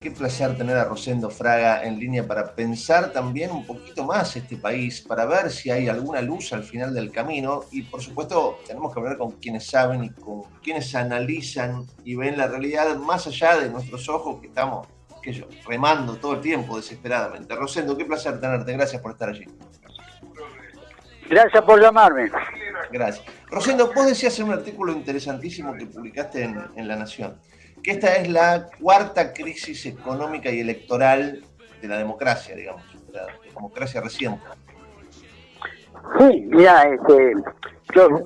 Qué placer tener a Rosendo Fraga en línea para pensar también un poquito más este país, para ver si hay alguna luz al final del camino y por supuesto tenemos que hablar con quienes saben y con quienes analizan y ven la realidad más allá de nuestros ojos que estamos que yo, remando todo el tiempo desesperadamente. Rosendo, qué placer tenerte, gracias por estar allí. Gracias por llamarme. Gracias. Rosendo, vos decías en un artículo interesantísimo que publicaste en, en La Nación que esta es la cuarta crisis económica y electoral de la democracia, digamos, de la democracia reciente. Sí, mira, este, son,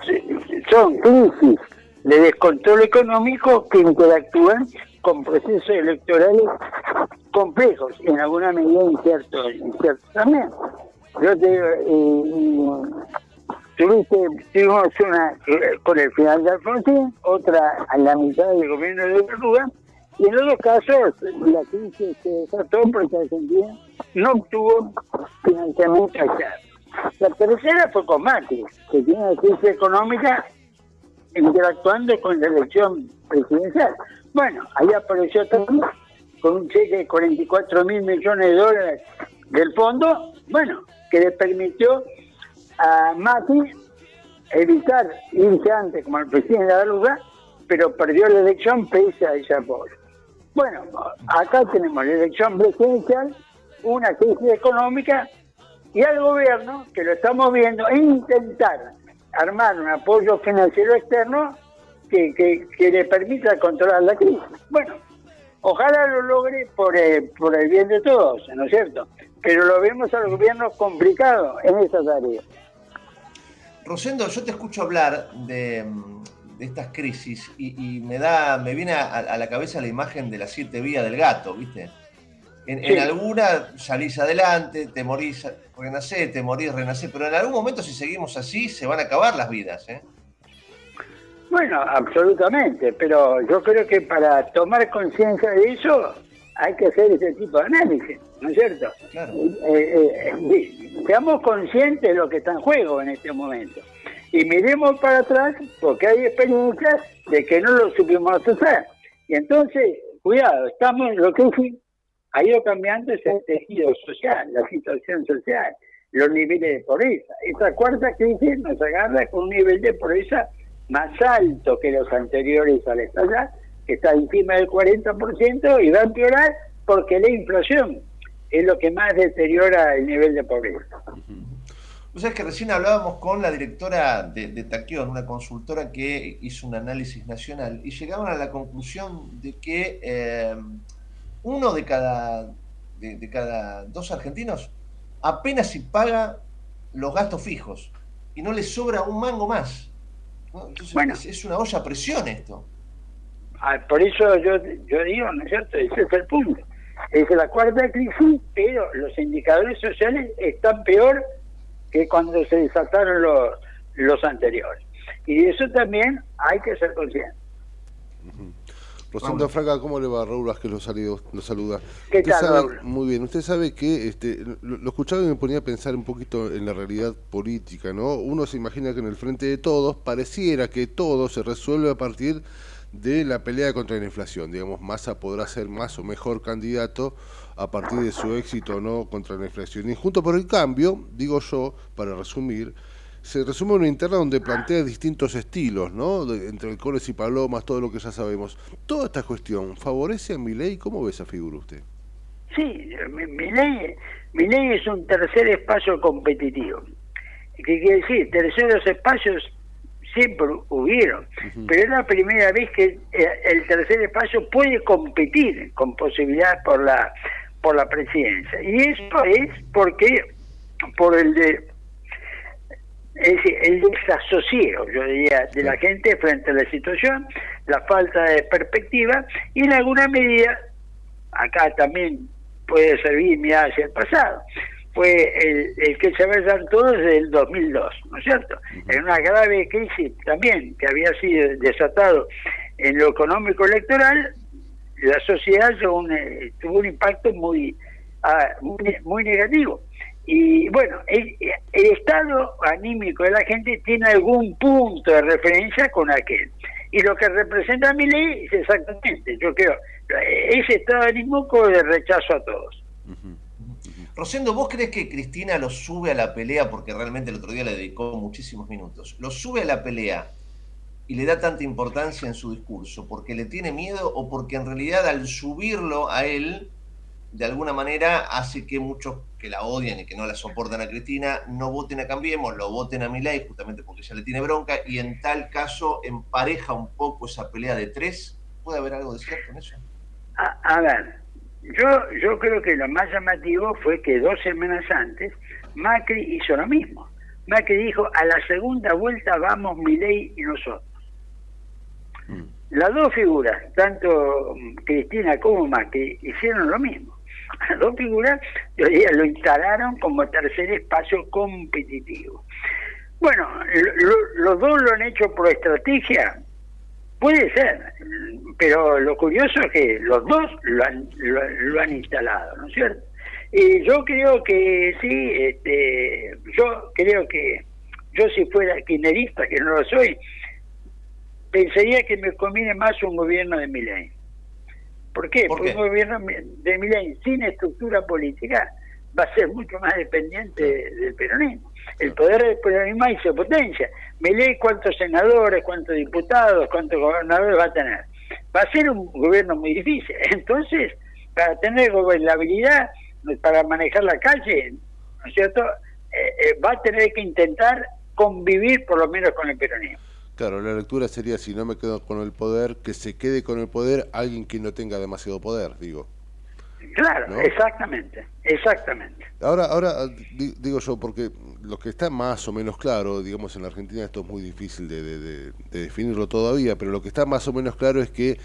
son crisis de descontrol económico que interactúan con procesos electorales complejos, en alguna medida inciertos, también. Yo te, eh, tuviste, tuvimos una eh, con el final de Alfonsín, otra a la mitad del gobierno de Uruguay, y en los dos casos la crisis se desató porque Argentina no obtuvo financiamiento allá. La tercera fue con Macri, que tiene una crisis económica interactuando con la elección presidencial. Bueno, ahí apareció también con un cheque de 44 mil millones de dólares del fondo, bueno, que le permitió a Mati evitar irse antes como el presidente de la lugar, pero perdió la elección pese a ese apoyo. Bueno, acá tenemos la elección presidencial, una crisis económica y al gobierno, que lo estamos viendo, e intentar armar un apoyo financiero externo que, que, le permita controlar la crisis. Bueno, ojalá lo logre por, eh, por el bien de todos, ¿no es cierto? Pero lo vemos al gobierno complicado en esa tarea. Rosendo, yo te escucho hablar de, estas crisis y, me da, me viene a, la cabeza la imagen de las siete vías del gato, ¿viste? En, alguna salís adelante, te morís, renacés, te morís, renacés, pero en algún momento si seguimos así se van a acabar las vidas, ¿eh? Bueno, absolutamente, pero yo creo que para tomar conciencia de eso hay que hacer ese tipo de análisis, ¿no es cierto? Claro. Eh, eh, seamos conscientes de lo que está en juego en este momento. Y miremos para atrás porque hay experiencias de que no lo supimos hacer. Y entonces, cuidado, estamos, lo que ha ido cambiando ese tejido social, la situación social, los niveles de pobreza. Esta cuarta crisis nos agarra con un nivel de pobreza más alto que los anteriores al estallar que está encima del 40% y va a empeorar porque la inflación es lo que más deteriora el nivel de pobreza. O sea, es que recién hablábamos con la directora de, de Taquión, una consultora que hizo un análisis nacional, y llegaban a la conclusión de que eh, uno de cada, de, cada dos argentinos apenas si paga los gastos fijos y no le sobra un mango más. Entonces bueno. es, es, una olla a presión esto. Ah, por eso yo, yo digo, ¿no es cierto? Ese es el punto. Es la cuarta crisis, pero los indicadores sociales están peor que cuando se desataron los, los anteriores. Y de eso también hay que ser consciente. Rosendo Fraga, ¿cómo le va? Raúl Vázquez lo, lo saluda. ¿Qué tal, Muy bien, usted sabe que este, lo, lo, escuchaba y me ponía a pensar un poquito en la realidad política, ¿no? Uno se imagina que en el frente de todos pareciera que todo se resuelve a partir de la pelea contra la inflación. Digamos, Massa podrá ser más o mejor candidato a partir de su éxito o no contra la inflación. Y junto por el cambio, digo yo, para resumir, se resume una interna donde plantea distintos estilos, ¿no? entre el y Palomas, todo lo que ya sabemos. Toda esta cuestión, ¿favorece a mi ley? ¿Cómo ve esa figura usted? Sí, mi ley es un tercer espacio competitivo. ¿Qué quiere decir? Terceros espacios siempre hubieron, pero es la primera vez que eh, el tercer espacio puede competir con posibilidad por la por la presidencia. Y eso es porque por el de es el desasosiego, yo diría, de la gente frente a la situación, la falta de perspectiva y en alguna medida, acá también puede servir mirar hacia el pasado, fue el, que se besan todos desde el 2002, ¿no es cierto? En una grave crisis también que había sido desatado en lo económico electoral, la sociedad tuvo un, eh, tuvo un impacto ah, muy, muy, negativo. Y bueno, el, el, estado anímico de la gente tiene algún punto de referencia con aquel. Y lo que representa mi ley es exactamente, yo creo, ese estado anímico de rechazo a todos. Rosendo, ¿vos crees que Cristina lo sube a la pelea, porque realmente el otro día le dedicó muchísimos minutos, lo sube a la pelea y le da tanta importancia en su discurso, porque le tiene miedo o porque en realidad al subirlo a él, de alguna manera hace que muchos que la odian y que no la soportan a Cristina no voten a Cambiemos, lo voten a Milei justamente porque ya le tiene bronca y en tal caso empareja un poco esa pelea de tres. ¿Puede haber algo de cierto en eso? A, ver, yo, yo creo que lo más llamativo fue que dos semanas antes Macri hizo lo mismo. Macri dijo, a la segunda vuelta vamos Milei y nosotros. Mm. Las dos figuras, tanto Cristina como Macri, hicieron lo mismo. Las dos figuras lo instalaron como tercer espacio competitivo. Bueno, los dos lo han hecho por estrategia, puede ser, pero lo curioso es que los dos lo han, lo, han instalado, ¿no es cierto? Y yo creo que sí, este, yo creo que yo si fuera kirchnerista, que no lo soy, pensaría que me conviene más un gobierno de Milei. ¿Por qué? Porque un gobierno de Milei sin estructura política va a ser mucho más dependiente del peronismo. El poder del peronismo ahí se potencia. Milei cuántos senadores, cuántos diputados, cuántos gobernadores va a tener. Va a ser un gobierno muy difícil. Entonces, para tener gobernabilidad, para manejar la calle, ¿no es cierto? Eh, eh, va a tener que intentar convivir por lo menos con el peronismo. Claro, la lectura sería, si no me quedo con el poder, que se quede con el poder alguien que no tenga demasiado poder, digo. Claro, exactamente, exactamente. Ahora, ahora digo yo, porque lo que está más o menos claro, digamos en la Argentina esto es muy difícil de, definirlo todavía, pero lo que está más o menos claro es que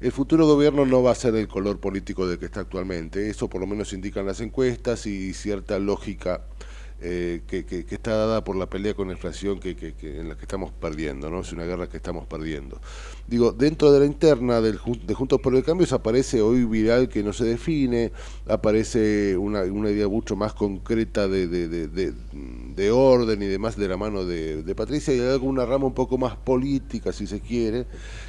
el futuro gobierno no va a ser el color político del que está actualmente. Eso por lo menos indican las encuestas y cierta lógica eh, que, está dada por la pelea con la inflación que, en la que estamos perdiendo, ¿no? Es una guerra que estamos perdiendo. Digo, dentro de la interna del, de Juntos por el Cambio aparece hoy viral que no se define, aparece una, idea mucho más concreta de, de, orden y demás de la mano de, Patricia y hay alguna rama un poco más política, si se quiere,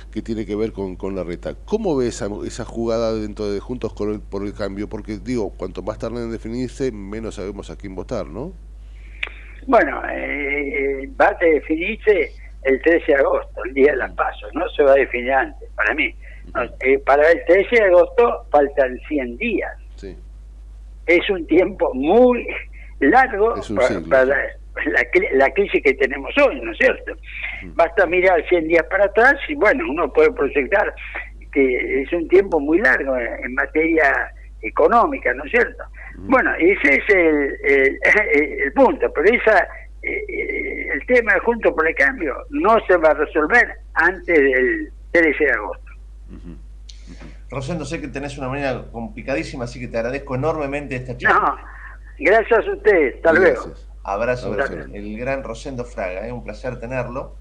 que tiene que ver con, con la reta. ¿Cómo ves esa, esa, jugada dentro de Juntos por el Cambio? Porque digo, cuanto más tarde en definirse, menos sabemos a quién votar, ¿no? Bueno, eh, va a definirse el 13 de agosto, el día de las pasos, no se va a definir antes, para mí. Eh, para el 13 de agosto faltan 100 días. Es un tiempo muy largo para, la, crisis que tenemos hoy, ¿no es cierto? Basta mirar 100 días para atrás y bueno, uno puede proyectar que es un tiempo muy largo en materia económica, ¿no es cierto? Bueno, ese es el, el, punto, pero esa eh, el tema de Junto por el Cambio no se va a resolver antes del 13 de agosto. Rosendo, sé que tenés una manera complicadísima, así que te agradezco enormemente esta charla. No, gracias a ustedes, hasta luego. Abrazo, el gran Rosendo Fraga, es ¿eh? un placer tenerlo.